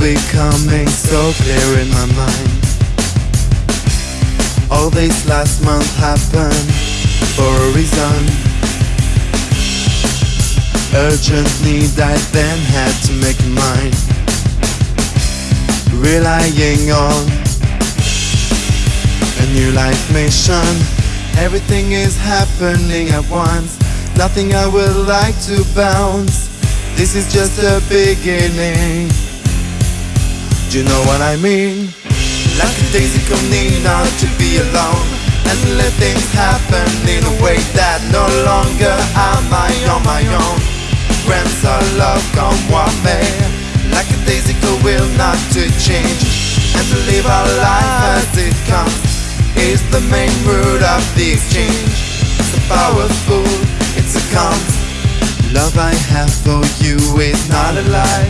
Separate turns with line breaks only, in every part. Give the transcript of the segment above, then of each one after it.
becoming so clear in my mind. All this last month happened for a reason. Urgent need I then had to make mine. Relying on a new life mission. Everything is happening at once. Nothing I would like to bounce. This is just a beginning. Do you know what I mean? Like a daisy need not to be alone and let things happen in a way that no longer am I on my own. Grants our love come what may. Like a daisy will not to change and to live our life as it comes is the main root of the exchange. It's a powerful, it's a comes. Love I have for you is not a lie.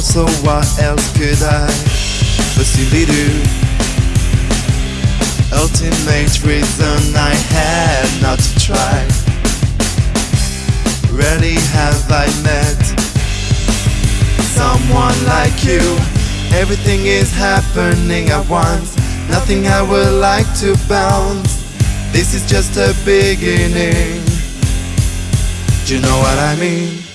Also, what else could I possibly do? Ultimate reason I had not to try. Rarely have I met someone like you. Everything is happening at once. Nothing I would like to bounce. This is just a beginning. Do you know what I mean?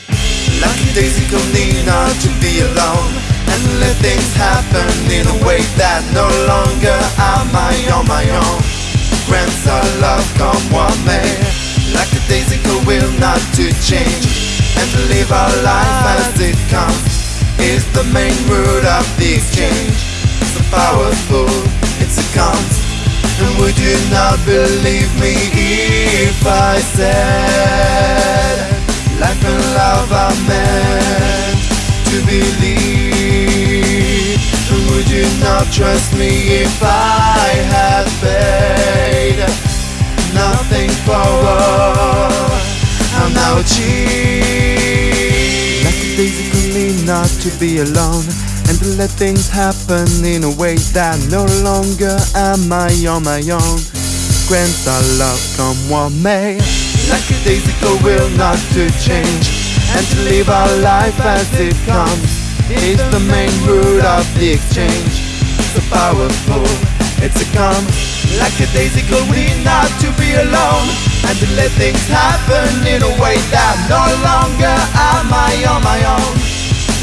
Lucky daisy need not to be alone and let things happen in a way that no longer am I on my own. Grants our love come what may. Like a daisy will not to change and to live our life as it comes is the main root of the exchange. So powerful, it's a comes. And would you not believe me if I said Life and love are meant to believe would you not trust me if I had paid Nothing forward I'm now achieved Like a daisy not to be alone and to let things happen in a way that no longer am I on my own. Grants our love come what may. Like a daisy go will not to change and to live our life as it comes is the main root of the exchange. So powerful, it's a come. Like a daisy go we not to be alone and to let things happen in a way that no longer am I on my own.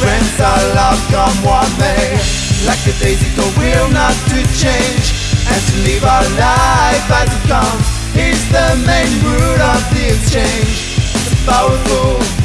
Friends our love come what may Like a daisy go will not to change And to live our life as it comes Is the main root of the exchange. It's powerful,